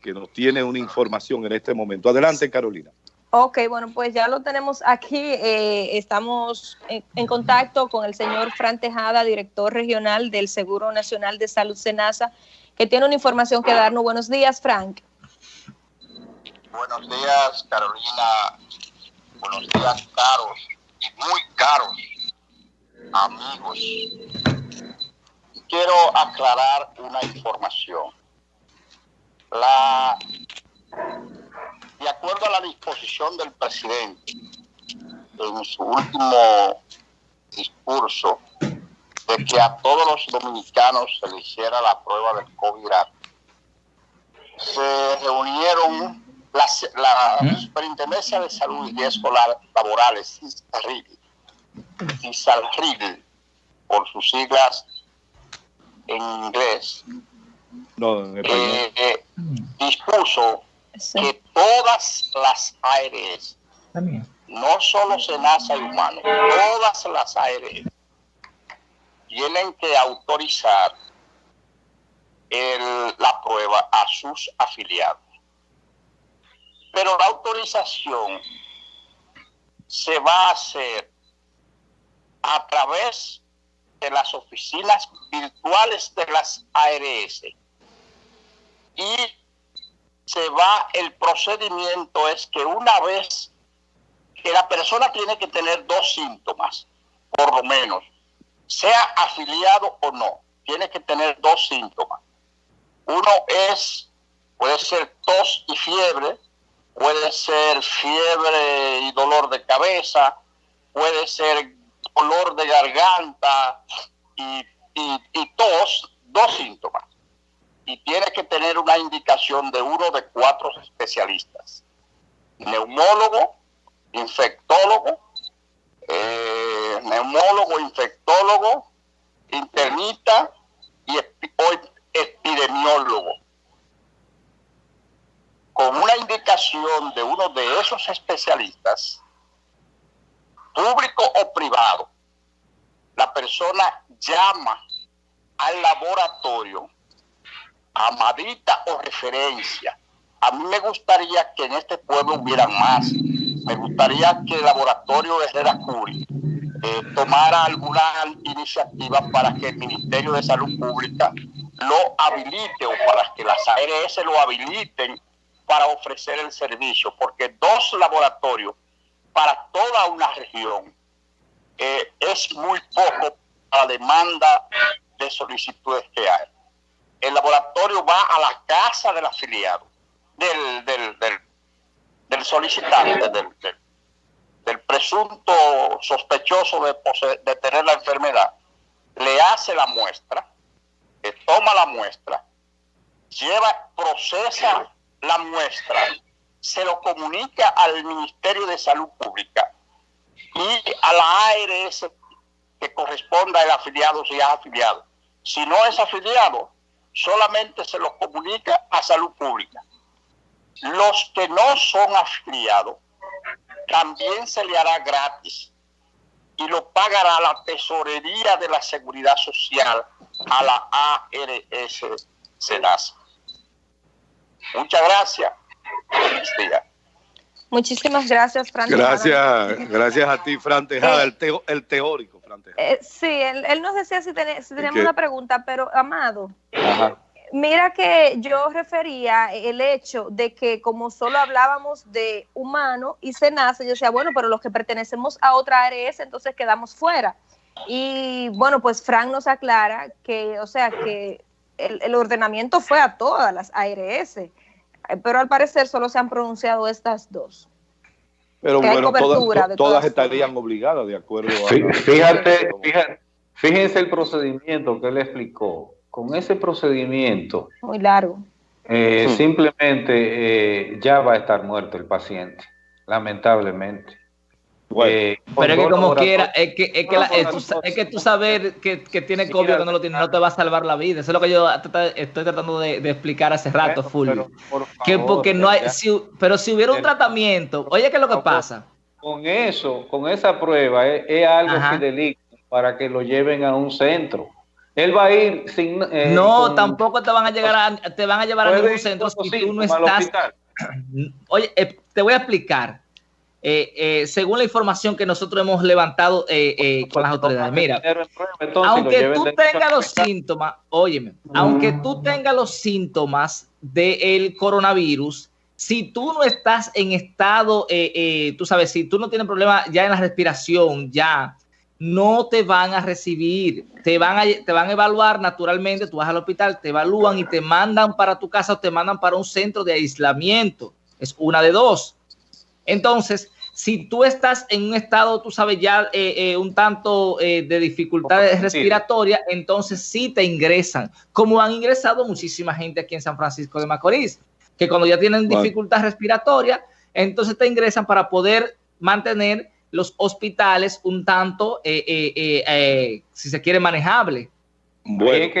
que nos tiene una información en este momento. Adelante, Carolina. Ok, bueno, pues ya lo tenemos aquí. Eh, estamos en, contacto con el señor Fran Tejada, director regional del Seguro Nacional de Salud Senasa, que tiene una información que darnos. Buenos días, Frank. Buenos días, Carolina. Buenos días, caros y muy caros amigos. Quiero aclarar una información. La de acuerdo a la disposición del presidente en su último discurso de que a todos los dominicanos se le hiciera la prueba del COVID, se reunieron la ¿Mm? Superintendencia de Salud y Riesgos Laborales, CISALRIL, por sus siglas en inglés, eh, eh, dispuso que todas las ARS, no solo SENASA y Humano, todas las ARS tienen que autorizar la prueba a sus afiliados. Pero la autorización se va a hacer a través de las oficinas virtuales de las ARS se va, el procedimiento es que una vez que la persona tiene que tener dos síntomas, por lo menos, sea afiliado o no, tiene que tener dos síntomas. Uno es, puede ser tos y fiebre, puede ser fiebre y dolor de cabeza, puede ser dolor de garganta y, y tos, dos síntomas y tiene que tener una indicación de uno de cuatro especialistas. Neumólogo, infectólogo, eh, neumólogo, infectólogo, internita y epidemiólogo. Con una indicación de uno de esos especialistas, público o privado, la persona llama al laboratorio amadita o referencia. A mí me gustaría que en este pueblo hubiera más. Me gustaría que el laboratorio Herrera Curi eh, tomara alguna iniciativa para que el Ministerio de Salud Pública lo habilite o para que las ARS lo habiliten para ofrecer el servicio, porque dos laboratorios para toda una región eh, es muy poco la demanda de solicitudes que hay el laboratorio va a la casa del afiliado, del, del, del, solicitante, del, del, presunto sospechoso de, de tener la enfermedad, le hace la muestra, le toma la muestra, lleva, procesa la muestra, se lo comunica al Ministerio de Salud Pública y a la ARS que corresponda al afiliado si es afiliado. Si no es afiliado, solamente se los comunica a salud pública. Los que no son afiliados, también se le hará gratis y lo pagará la tesorería de la seguridad social a la ARS SENASA. Muchas gracias. Muchísimas gracias, Fran. Gracias, gracias a ti, Fran Tejada, el, el teórico. Eh, sí, él, nos decía si, tenemos una pregunta, pero Amado, mira que yo refería el hecho de que como solo hablábamos de humano y SENASA, yo decía, bueno, pero los que pertenecemos a otra ARS, entonces quedamos fuera. Y bueno, pues Frank nos aclara que, o sea, que el, el ordenamiento fue a todas las ARS, pero al parecer solo se han pronunciado estas dos. Pero bueno, todas, estarían obligadas de acuerdo a... Fíjate, fíjate, fíjense el procedimiento que él explicó. Con ese procedimiento... Muy largo. Eh, simplemente eh, ya va a estar muerto el paciente, lamentablemente. Eh, pero es que como quiera, es que, es que, es que tú saber que, tiene COVID o que no lo tiene, no te va a salvar la vida. Eso es lo que yo estoy tratando de, explicar hace rato, Fulvio. que porque no hay, pero si hubiera un tratamiento, oye, ¿qué es lo que pasa? Con eso, con esa prueba, es, algo fidelito para que lo lleven a un centro. Él va a ir sin. Eh, no, tampoco te van a llegar a, te van a llevar a ningún centro si tú no estás. Oye, eh, te voy a explicar. Eh, según la información que nosotros hemos levantado con las autoridades, mira, aunque tú tengas los síntomas, óyeme, aunque tú tengas los síntomas del coronavirus, si tú no estás en estado, tú sabes, si tú no tienes problema ya en la respiración, ya no te van a recibir, te van a, te van a evaluar naturalmente, tú vas al hospital, te evalúan y te mandan para tu casa o te mandan para un centro de aislamiento. Es una de dos. Entonces, si tú estás en un estado, tú sabes ya eh, eh, un tanto eh, de dificultades respiratorias, entonces sí te ingresan, como han ingresado muchísima gente aquí en San Francisco de Macorís, que cuando ya tienen dificultad respiratoria, entonces te ingresan para poder mantener los hospitales un tanto, eh, eh, eh, si se quiere, manejable. Bueno,